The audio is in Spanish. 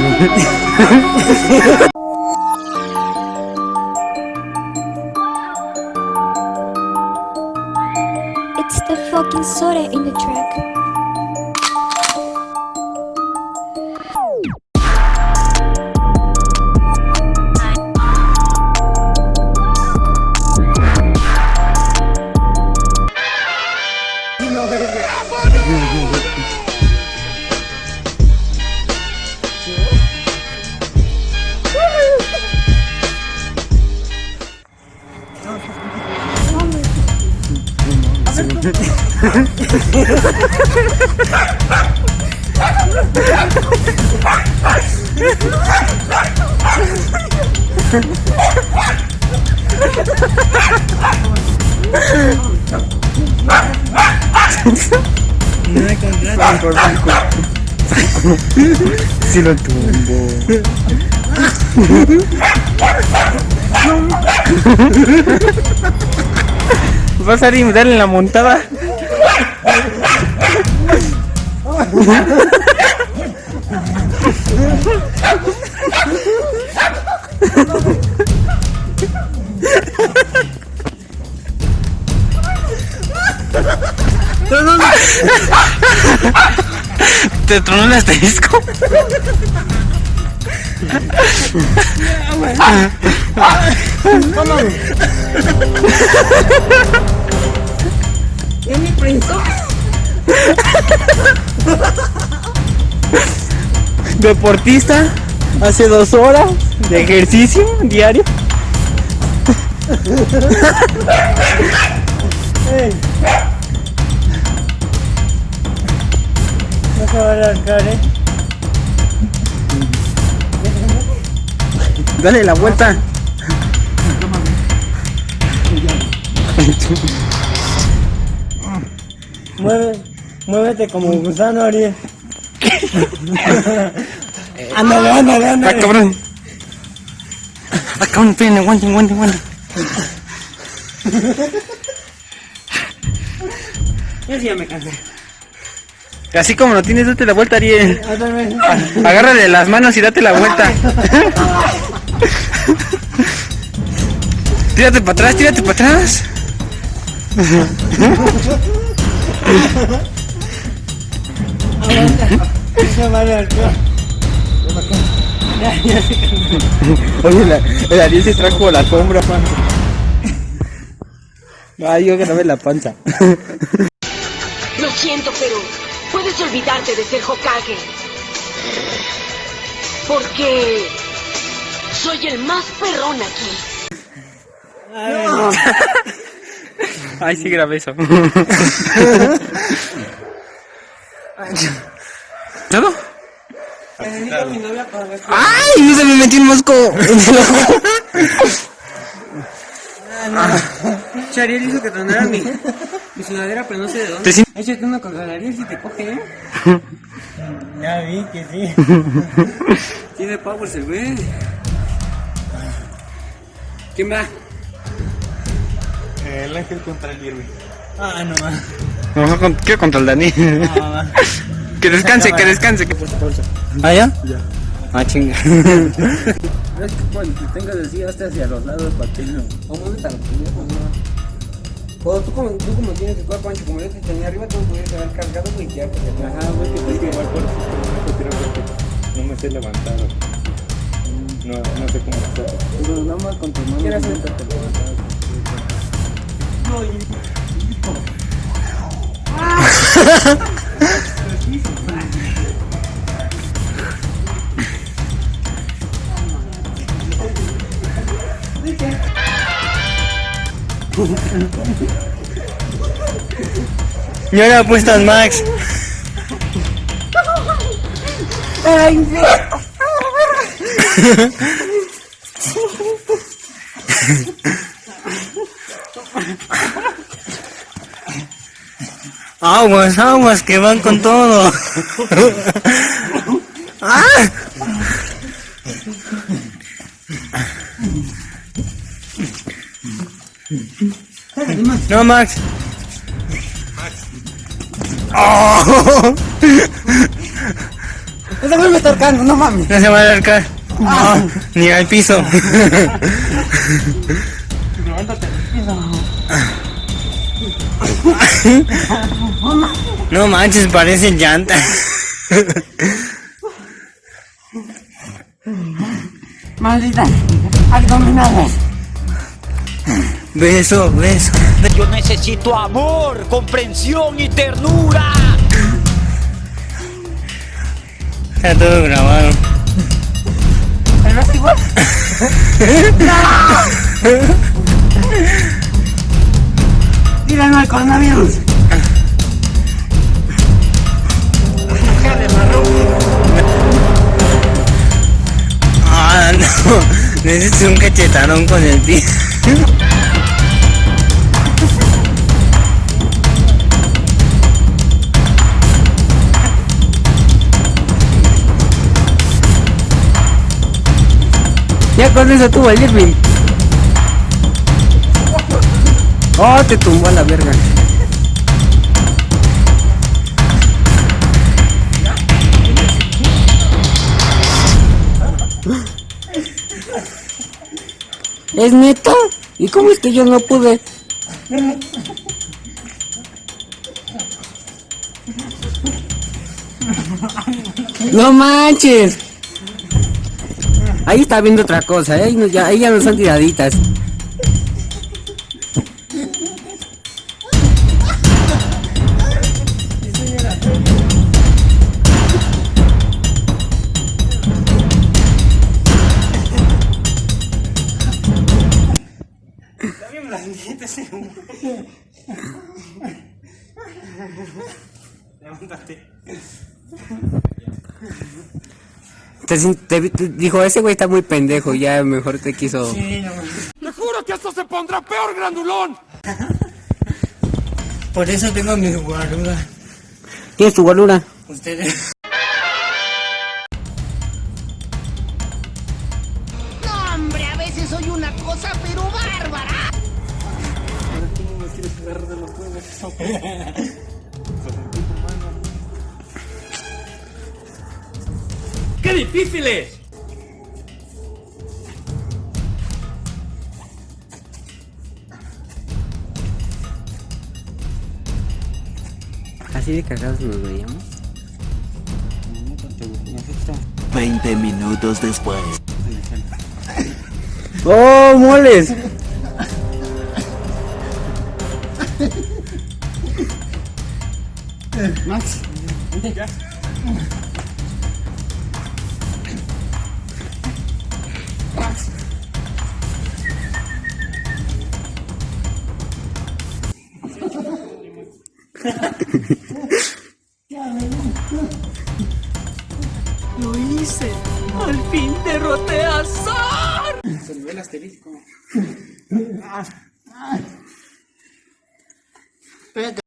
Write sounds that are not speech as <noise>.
It's the fucking soda in the track. Si lo tumbo. ¿Vas a ir y darle la montada? ¿Te tronó el asterisco? ¿Qué me Deportista, hace dos horas de ejercicio diario. No se va a arrancar, eh. Dale la vuelta. Mueve, muévete como gusano, Ariel. <laughs> ándale, ándale, Ah, ándale. cabrón. Ah, cabrón, esperen, aguanten, aguanten, aguanten. Yo sí ya me cansé. Así como lo tienes, date la vuelta, Ariel. Agárrale las manos y date la vuelta. <laughs> tírate para atrás, tírate para atrás. <laughs> <laughs> Oye, la, el Ariel se trajo la sombra, panza. Ay, yo grabé la panza. Lo siento, pero puedes olvidarte de ser Hokage. Porque soy el más perrón aquí. Ay, sí grabé eso. ¿Todo? Necesito a mi novia para ver. ¡Ay! No se me metió un mosco el ojo. Chariel hizo que tronara mi, mi sudadera, pero no sé de dónde. Échate una con Ariel si te coge, ¿eh? Ya vi que sí. Tiene power, se ve. ¿Quién va? El ángel contra el Irving. Ah, no más. Vamos con- Quiero contra el Dani. <laughs> Que descanse, que descanse. ¿Ah, ya? Ya. Ah, chinga. <laughs> Es que cuando te tengas así, hasta hacia los lados para que no. O muévete a los pendejos, no. O tú como, tú como tienes el cuerpo ancho, como yo te tenía arriba, tú pudieras haber cargado, güey, ya. Ajá, güey, que igual por que no me sé levantar. No, no sé cómo hacerlo. Pero nada más con tu mano. ¿Quieres hacer? <laughs> Y ahora apuestas Max. <laughs> Aguas, aguas, que van con todo. <laughs> ¡Ah! No, Max. Oh. <laughs> Ese güey me está ahorcando, no mames. No se va a acercar. No, ni al piso. <laughs> <laughs> No manches, parecen llantas. Maldita. Abdominales. Beso, beso. Yo necesito amor, comprensión y ternura. Está todo grabado. ¿El resto igual? <laughs> ¡No! Coronavirus. Ah, no. Necesito un cachetadón con el pie. Ya con eso tuvo el Irving. Oh, te tumbó a la verga. ¿Es neto? ¿Y cómo es que yo no pude? No manches. Ahí está viendo otra cosa, ¿eh? ahí, ya, ahí ya no son tiraditas. Te, sin- te- te- dijo, ese güey está muy pendejo, ya mejor te quiso... Por eso tengo mi guarura. ¿Tienes tu guarura? Ustedes. No, hombre, a veces soy una cosa, pero bárbara. ¡Qué difícil es! Así de cagados nos veíamos. 20 minutos después. ¡Oh, moles! Max. Lo hice. Al fin derroté a Zar. Espérate.